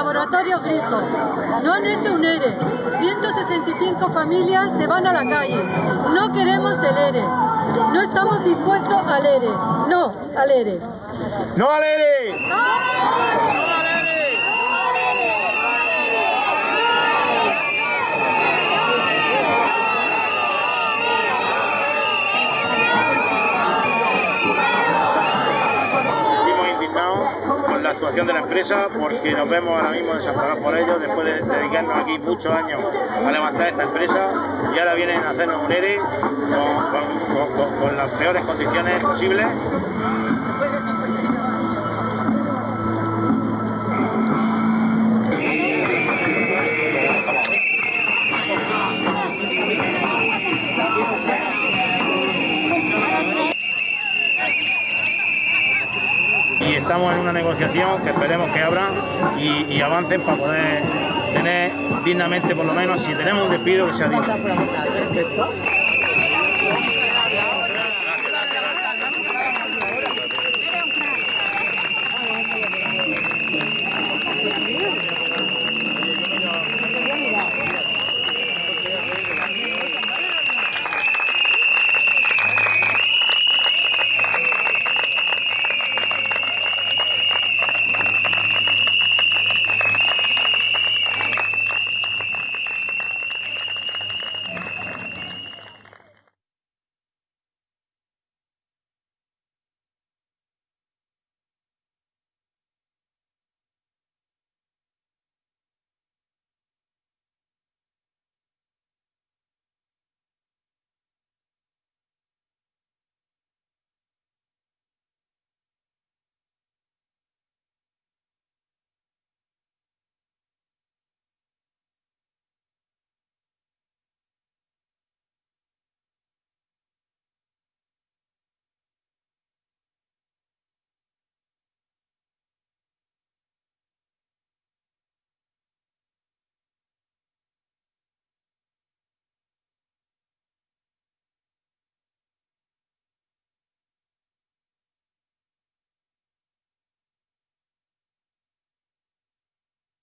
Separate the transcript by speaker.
Speaker 1: laboratorio Grifo. No han hecho un ERE. 165 familias se van a la calle. No queremos el ERE. No estamos dispuestos al ERE. No al ERE.
Speaker 2: ¡No al ERE! Seguimos indignados la actuación de la empresa porque nos vemos ahora mismo desamparados por ellos después de dedicarnos aquí muchos años a levantar esta empresa y ahora vienen a hacernos un ERE con las peores condiciones posibles estamos en una negociación que esperemos que abran y, y avancen para poder tener dignamente por lo menos, si tenemos un despido que sea digno.